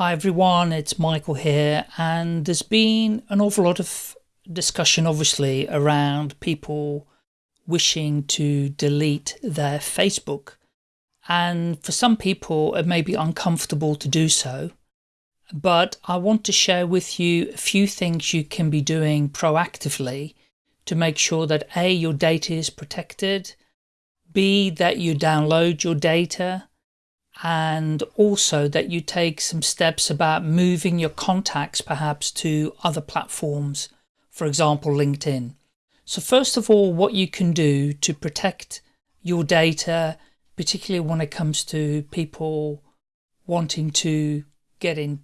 Hi everyone, it's Michael here and there's been an awful lot of discussion obviously around people wishing to delete their Facebook. And for some people it may be uncomfortable to do so. But I want to share with you a few things you can be doing proactively to make sure that A, your data is protected, B, that you download your data, and also that you take some steps about moving your contacts perhaps to other platforms, for example, LinkedIn. So first of all, what you can do to protect your data, particularly when it comes to people wanting to get in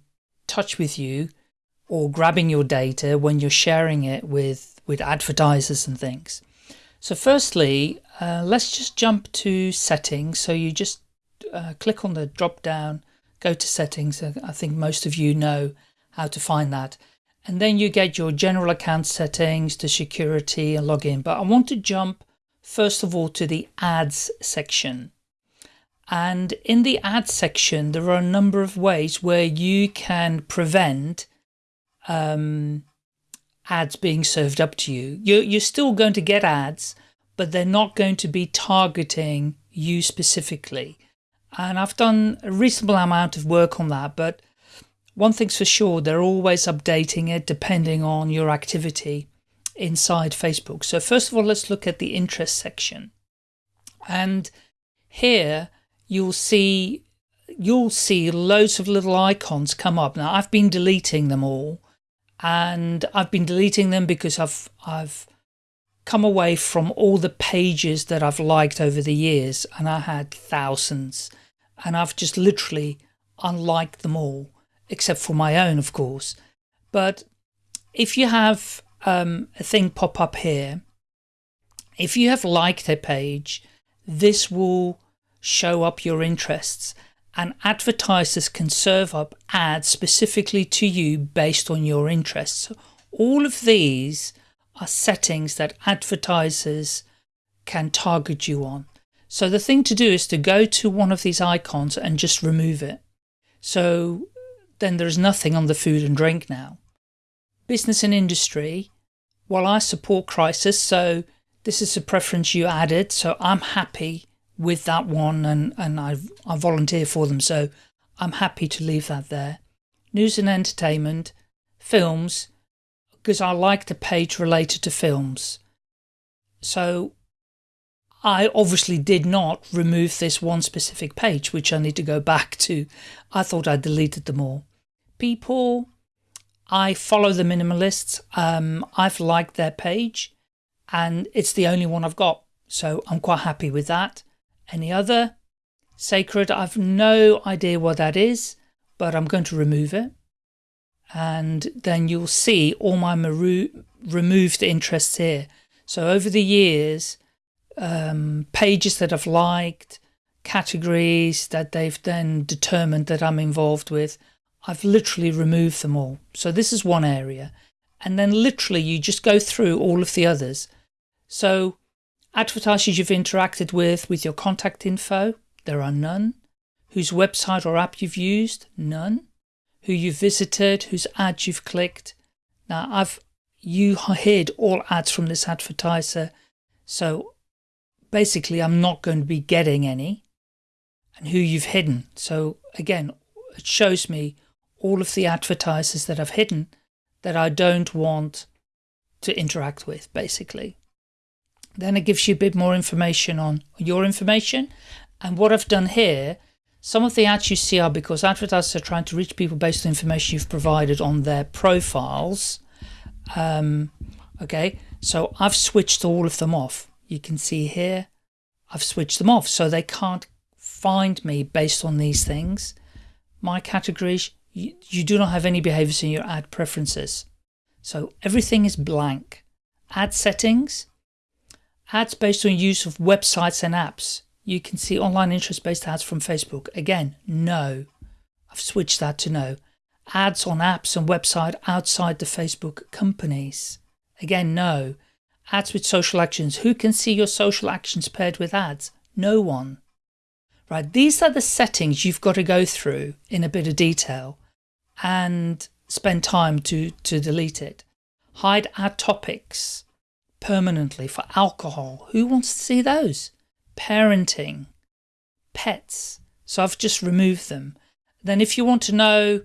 touch with you or grabbing your data when you're sharing it with, with advertisers and things. So firstly, uh, let's just jump to settings. So you just uh, click on the drop down, go to settings. I think most of you know how to find that. And then you get your general account settings to security and login. But I want to jump first of all to the ads section. And in the ads section, there are a number of ways where you can prevent um, ads being served up to you. You're, you're still going to get ads, but they're not going to be targeting you specifically. And I've done a reasonable amount of work on that, but one thing's for sure, they're always updating it depending on your activity inside Facebook. So first of all, let's look at the interest section. And here you'll see you'll see loads of little icons come up. Now I've been deleting them all and I've been deleting them because I've I've come away from all the pages that I've liked over the years and I had thousands and I've just literally unliked them all, except for my own, of course. But if you have um, a thing pop up here, if you have liked a page, this will show up your interests and advertisers can serve up ads specifically to you based on your interests. All of these are settings that advertisers can target you on. So the thing to do is to go to one of these icons and just remove it. So then there's nothing on the food and drink now. Business and industry, well, I support crisis, so this is a preference you added, so I'm happy with that one and, and I, I volunteer for them, so I'm happy to leave that there. News and entertainment, films, because I like the page related to films. So I obviously did not remove this one specific page, which I need to go back to. I thought I deleted them all. People, I follow the minimalists. Um, I've liked their page and it's the only one I've got. So I'm quite happy with that. Any other? Sacred, I've no idea what that is, but I'm going to remove it. And then you'll see all my removed interests here. So over the years, um, pages that I've liked, categories that they've then determined that I'm involved with. I've literally removed them all. So this is one area. And then literally you just go through all of the others. So advertisers you've interacted with, with your contact info, there are none. Whose website or app you've used, none. Who you've visited, whose ads you've clicked. Now I've, you hid all ads from this advertiser. So basically I'm not going to be getting any and who you've hidden. So again, it shows me all of the advertisers that I've hidden that I don't want to interact with basically. Then it gives you a bit more information on your information and what I've done here some of the ads you see are because advertisers are trying to reach people based on information you've provided on their profiles. Um, okay, so I've switched all of them off you can see here, I've switched them off so they can't find me based on these things. My categories, you, you do not have any behaviors in your ad preferences. So everything is blank. Ad settings, ads based on use of websites and apps. You can see online interest-based ads from Facebook. Again, no. I've switched that to no. Ads on apps and website outside the Facebook companies. Again, no. Ads with social actions. Who can see your social actions paired with ads? No one. Right, these are the settings you've got to go through in a bit of detail. and spend time to, to delete it. Hide ad topics permanently for alcohol. Who wants to see those? Parenting, pets. So I've just removed them. Then if you want to know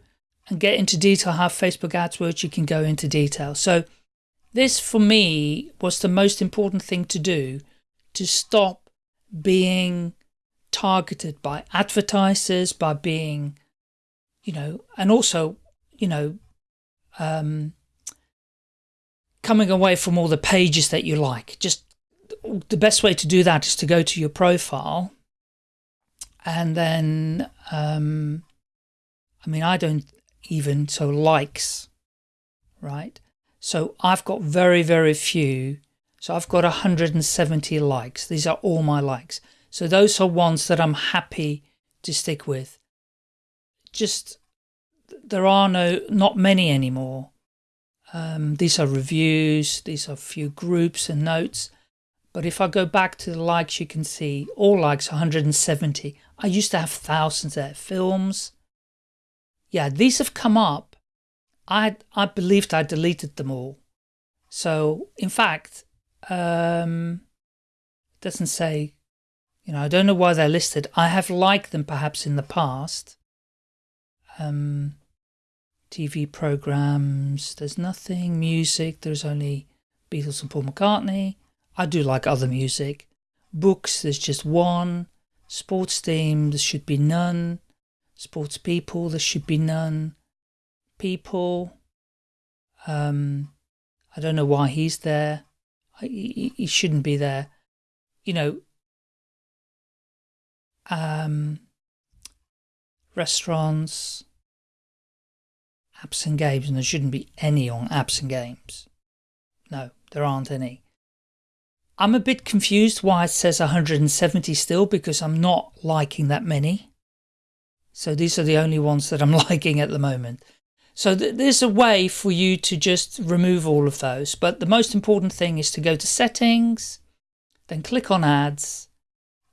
and get into detail how Facebook ads work, you can go into detail. So this for me was the most important thing to do to stop being targeted by advertisers, by being, you know, and also, you know, um, coming away from all the pages that you like. Just the best way to do that is to go to your profile and then, um, I mean, I don't even, so likes, right? So I've got very, very few. So I've got 170 likes. These are all my likes. So those are ones that I'm happy to stick with. Just, there are no, not many anymore. Um, these are reviews, these are few groups and notes. But if I go back to the likes, you can see all likes 170. I used to have thousands there. Films. Yeah, these have come up. I, I believed I deleted them all. So, in fact, um, doesn't say, you know, I don't know why they're listed. I have liked them perhaps in the past. Um, TV programs, there's nothing, music, there's only Beatles and Paul McCartney. I do like other music. Books, there's just one. Sports team, there should be none. Sports people, there should be none. People, um, I don't know why he's there. He, he shouldn't be there. You know, um, restaurants, apps and games, and there shouldn't be any on apps and games. No, there aren't any. I'm a bit confused why it says 170 still because I'm not liking that many. So these are the only ones that I'm liking at the moment. So th there's a way for you to just remove all of those. But the most important thing is to go to settings, then click on ads,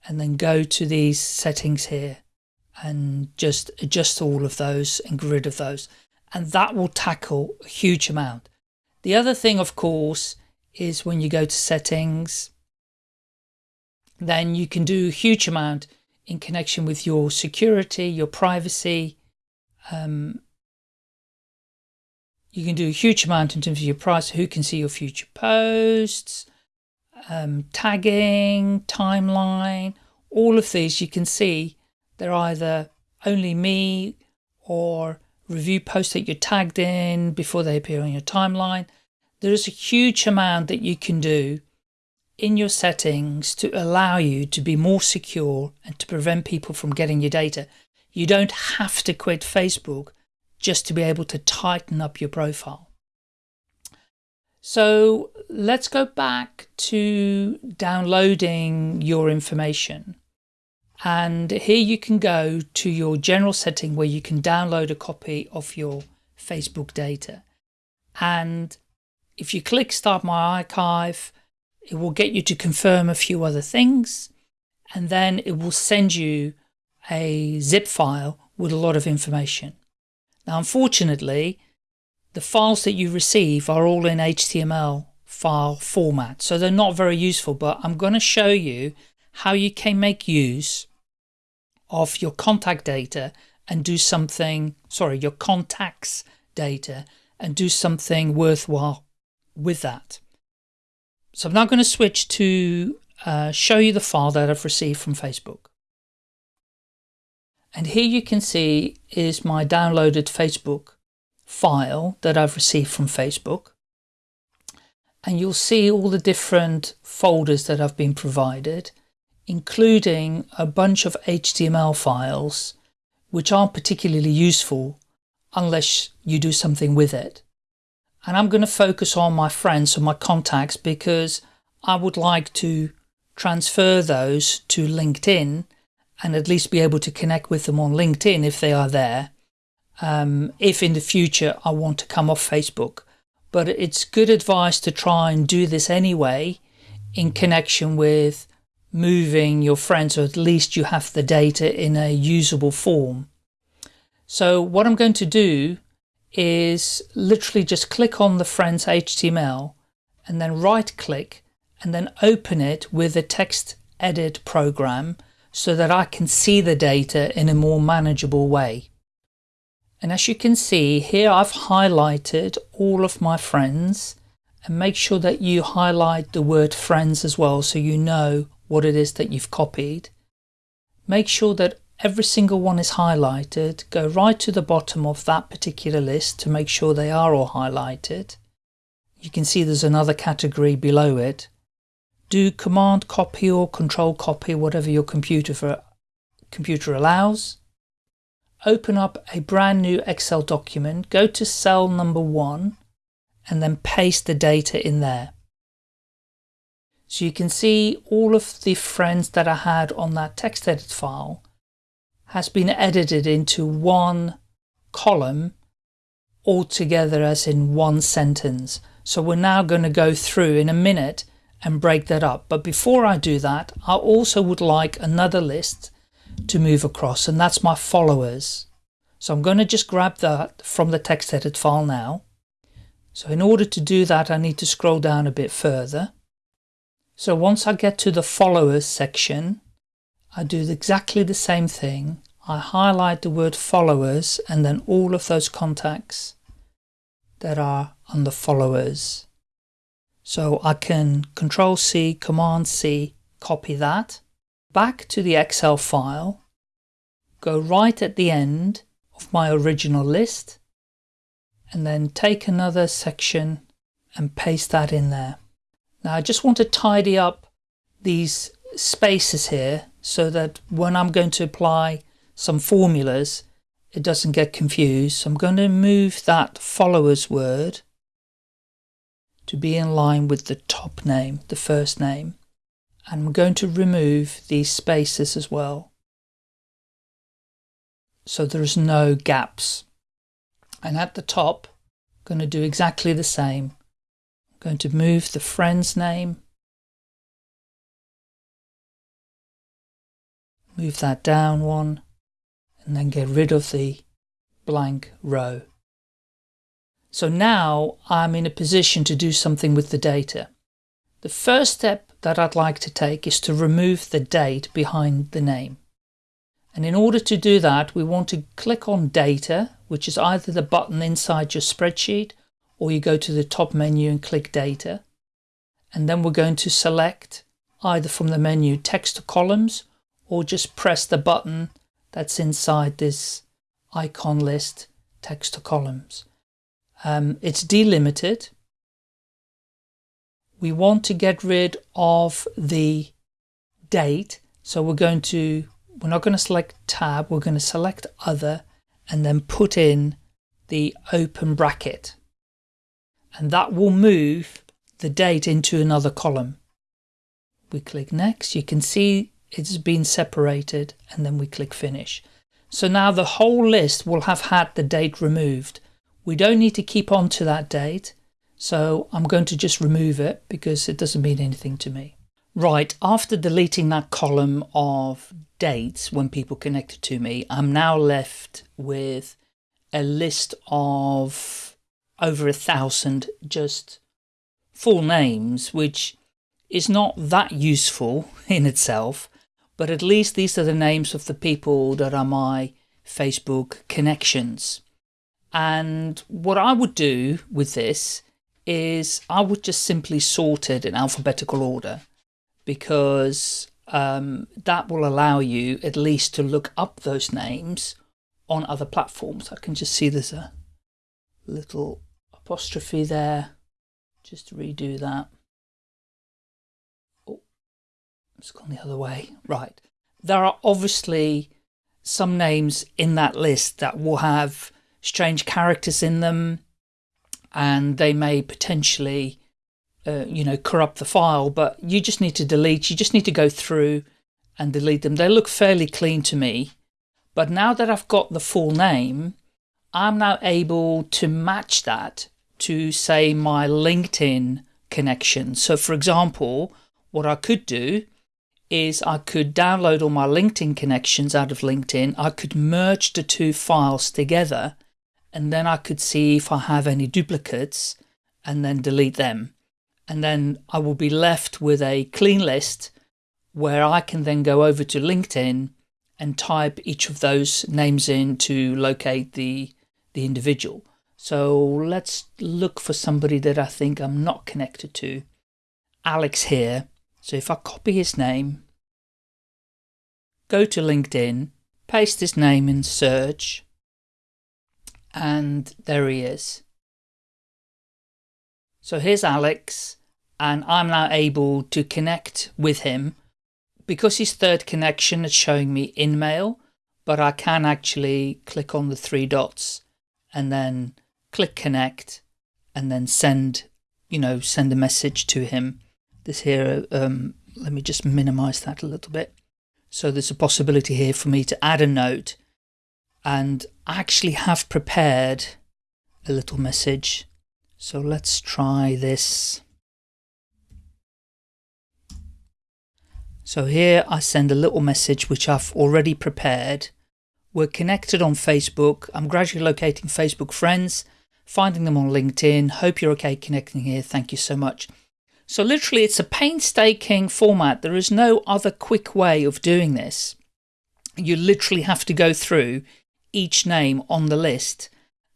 and then go to these settings here and just adjust all of those and get rid of those and that will tackle a huge amount. The other thing, of course, is when you go to settings, then you can do a huge amount in connection with your security, your privacy. Um, you can do a huge amount in terms of your price, who can see your future posts, um, tagging, timeline, all of these you can see they're either only me or review posts that you're tagged in before they appear on your timeline. There is a huge amount that you can do in your settings to allow you to be more secure and to prevent people from getting your data. You don't have to quit Facebook just to be able to tighten up your profile. So let's go back to downloading your information. And here you can go to your general setting where you can download a copy of your Facebook data. And if you click start my archive, it will get you to confirm a few other things. And then it will send you a zip file with a lot of information. Now, unfortunately, the files that you receive are all in HTML file format. So they're not very useful, but I'm going to show you how you can make use of your contact data and do something, sorry, your contacts data and do something worthwhile with that. So I'm now going to switch to uh, show you the file that I've received from Facebook. And here you can see is my downloaded Facebook file that I've received from Facebook. And you'll see all the different folders that have been provided including a bunch of HTML files which aren't particularly useful unless you do something with it. And I'm going to focus on my friends or my contacts because I would like to transfer those to LinkedIn and at least be able to connect with them on LinkedIn if they are there. Um, if in the future I want to come off Facebook. But it's good advice to try and do this anyway in connection with moving your friends, or at least you have the data in a usable form. So what I'm going to do is literally just click on the friends HTML and then right click and then open it with a text edit program so that I can see the data in a more manageable way. And as you can see here I've highlighted all of my friends and make sure that you highlight the word friends as well so you know what it is that you've copied. Make sure that every single one is highlighted. Go right to the bottom of that particular list to make sure they are all highlighted. You can see there's another category below it. Do command copy or control copy, whatever your computer, for, computer allows. Open up a brand new Excel document, go to cell number one, and then paste the data in there. So you can see all of the friends that I had on that text edit file has been edited into one column altogether as in one sentence. So we're now going to go through in a minute and break that up. But before I do that, I also would like another list to move across and that's my followers. So I'm going to just grab that from the text edit file now. So in order to do that, I need to scroll down a bit further. So once I get to the followers section, I do exactly the same thing. I highlight the word followers and then all of those contacts that are under followers. So I can control C, command C, copy that back to the Excel file, go right at the end of my original list and then take another section and paste that in there. Now I just want to tidy up these spaces here so that when I'm going to apply some formulas, it doesn't get confused. So I'm going to move that followers word to be in line with the top name, the first name. And I'm going to remove these spaces as well. So there's no gaps. And at the top, I'm going to do exactly the same. I'm going to move the friend's name move that down one and then get rid of the blank row. So now I'm in a position to do something with the data. The first step that I'd like to take is to remove the date behind the name. And in order to do that, we want to click on data, which is either the button inside your spreadsheet or you go to the top menu and click data. And then we're going to select either from the menu text to columns or just press the button that's inside this icon list text to columns. Um, it's delimited. We want to get rid of the date. So we're going to, we're not going to select tab, we're going to select other and then put in the open bracket. And that will move the date into another column. We click next, you can see it's been separated and then we click finish. So now the whole list will have had the date removed. We don't need to keep on to that date. So I'm going to just remove it because it doesn't mean anything to me. Right, after deleting that column of dates when people connected to me, I'm now left with a list of over a thousand just full names, which is not that useful in itself but at least these are the names of the people that are my Facebook connections. And what I would do with this is I would just simply sort it in alphabetical order because um, that will allow you at least to look up those names on other platforms. I can just see there's a little apostrophe there. Just redo that. It's gone the other way. Right. There are obviously some names in that list that will have strange characters in them and they may potentially, uh, you know, corrupt the file, but you just need to delete, you just need to go through and delete them. They look fairly clean to me. But now that I've got the full name, I'm now able to match that to say my LinkedIn connection. So for example, what I could do is I could download all my LinkedIn connections out of LinkedIn. I could merge the two files together and then I could see if I have any duplicates and then delete them. And then I will be left with a clean list where I can then go over to LinkedIn and type each of those names in to locate the, the individual. So let's look for somebody that I think I'm not connected to. Alex here. So if I copy his name, go to LinkedIn, paste his name in search, and there he is. So here's Alex, and I'm now able to connect with him because his third connection is showing me InMail, but I can actually click on the three dots and then click connect and then send, you know, send a message to him. This here, um, let me just minimize that a little bit. So there's a possibility here for me to add a note and I actually have prepared a little message. So let's try this. So here I send a little message which I've already prepared. We're connected on Facebook. I'm gradually locating Facebook friends, finding them on LinkedIn. Hope you're okay connecting here. Thank you so much. So literally it's a painstaking format. There is no other quick way of doing this. You literally have to go through each name on the list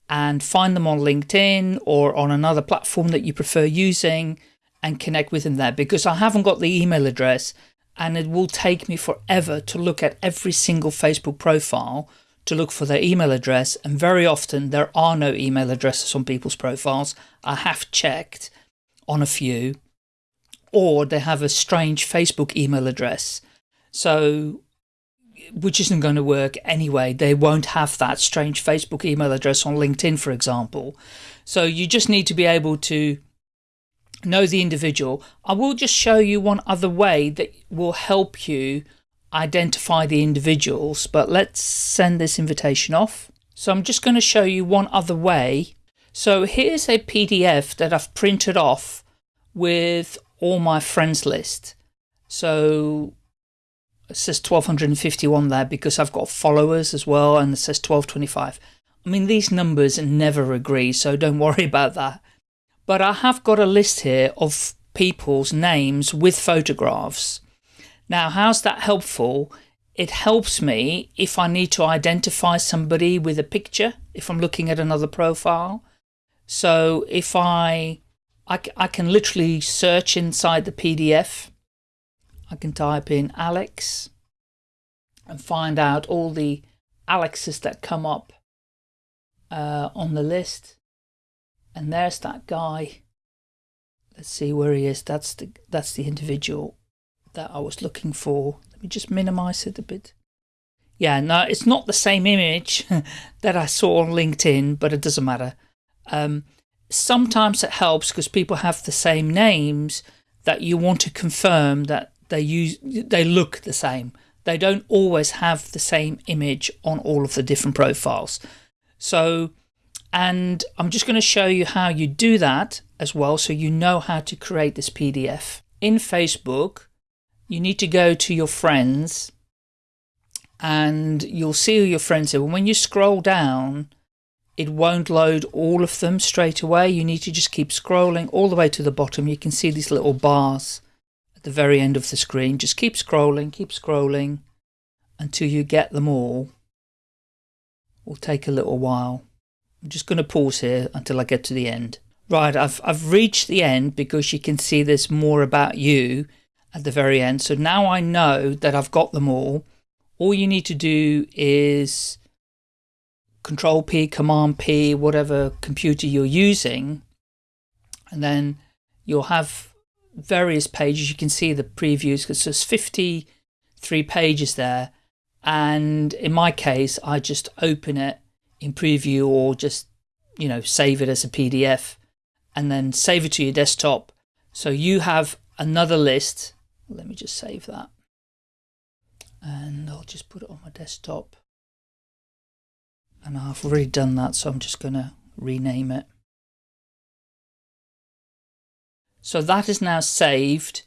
and find them on LinkedIn or on another platform that you prefer using and connect with them there because I haven't got the email address and it will take me forever to look at every single Facebook profile to look for their email address and very often there are no email addresses on people's profiles. I have checked on a few or they have a strange Facebook email address. So which isn't going to work anyway. They won't have that strange Facebook email address on LinkedIn, for example. So you just need to be able to know the individual. I will just show you one other way that will help you identify the individuals, but let's send this invitation off. So I'm just going to show you one other way. So here's a PDF that I've printed off with all my friends list. So it says 1251 there because I've got followers as well and it says 1225. I mean, these numbers never agree, so don't worry about that. But I have got a list here of people's names with photographs. Now, how's that helpful? It helps me if I need to identify somebody with a picture, if I'm looking at another profile. So if I, I, I can literally search inside the PDF. I can type in Alex and find out all the Alexes that come up uh, on the list. And there's that guy. Let's see where he is. That's the that's the individual that I was looking for. Let me just minimize it a bit. Yeah, no, it's not the same image that I saw on LinkedIn, but it doesn't matter. Um, sometimes it helps because people have the same names that you want to confirm that they use they look the same. They don't always have the same image on all of the different profiles. So and I'm just going to show you how you do that as well so you know how to create this PDF. In Facebook, you need to go to your friends and you'll see your friends here. When you scroll down, it won't load all of them straight away. You need to just keep scrolling all the way to the bottom. You can see these little bars at the very end of the screen. Just keep scrolling, keep scrolling until you get them all. It will take a little while. I'm just going to pause here until I get to the end. Right, I've, I've reached the end because you can see there's more about you at the very end. So now I know that I've got them all. All you need to do is Control P, Command P, whatever computer you're using. And then you'll have various pages. You can see the previews because there's 53 pages there. And in my case, I just open it in preview or just, you know, save it as a PDF and then save it to your desktop. So you have another list. Let me just save that. And I'll just put it on my desktop. And I've already done that, so I'm just going to rename it. So that is now saved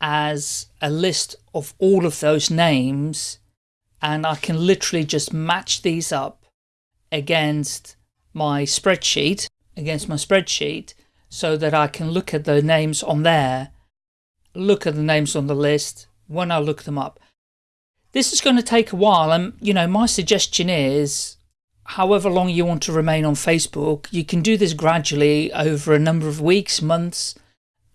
as a list of all of those names and I can literally just match these up against my spreadsheet against my spreadsheet so that I can look at the names on there, look at the names on the list when I look them up. This is going to take a while and you know my suggestion is however long you want to remain on Facebook you can do this gradually over a number of weeks, months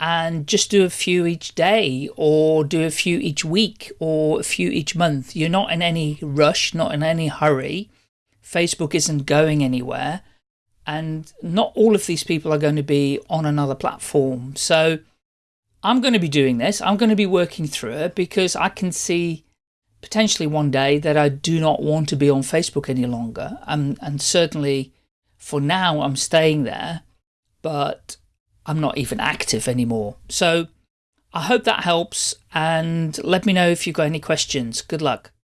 and just do a few each day or do a few each week or a few each month. You're not in any rush, not in any hurry. Facebook isn't going anywhere and not all of these people are going to be on another platform. So I'm going to be doing this. I'm going to be working through it because I can see potentially one day that I do not want to be on Facebook any longer. And, and certainly for now, I'm staying there, but I'm not even active anymore. So I hope that helps and let me know if you've got any questions. Good luck.